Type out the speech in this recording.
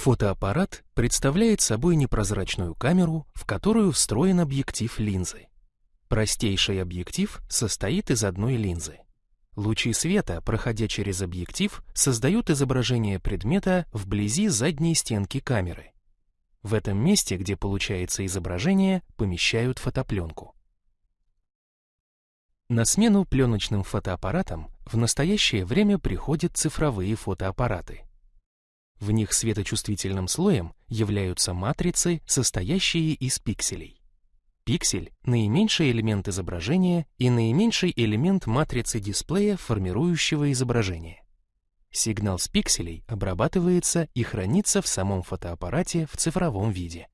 Фотоаппарат представляет собой непрозрачную камеру, в которую встроен объектив линзы. Простейший объектив состоит из одной линзы. Лучи света, проходя через объектив, создают изображение предмета вблизи задней стенки камеры. В этом месте, где получается изображение, помещают фотопленку. На смену пленочным фотоаппаратам в настоящее время приходят цифровые фотоаппараты. В них светочувствительным слоем являются матрицы, состоящие из пикселей. Пиксель — наименьший элемент изображения и наименьший элемент матрицы дисплея, формирующего изображение. Сигнал с пикселей обрабатывается и хранится в самом фотоаппарате в цифровом виде.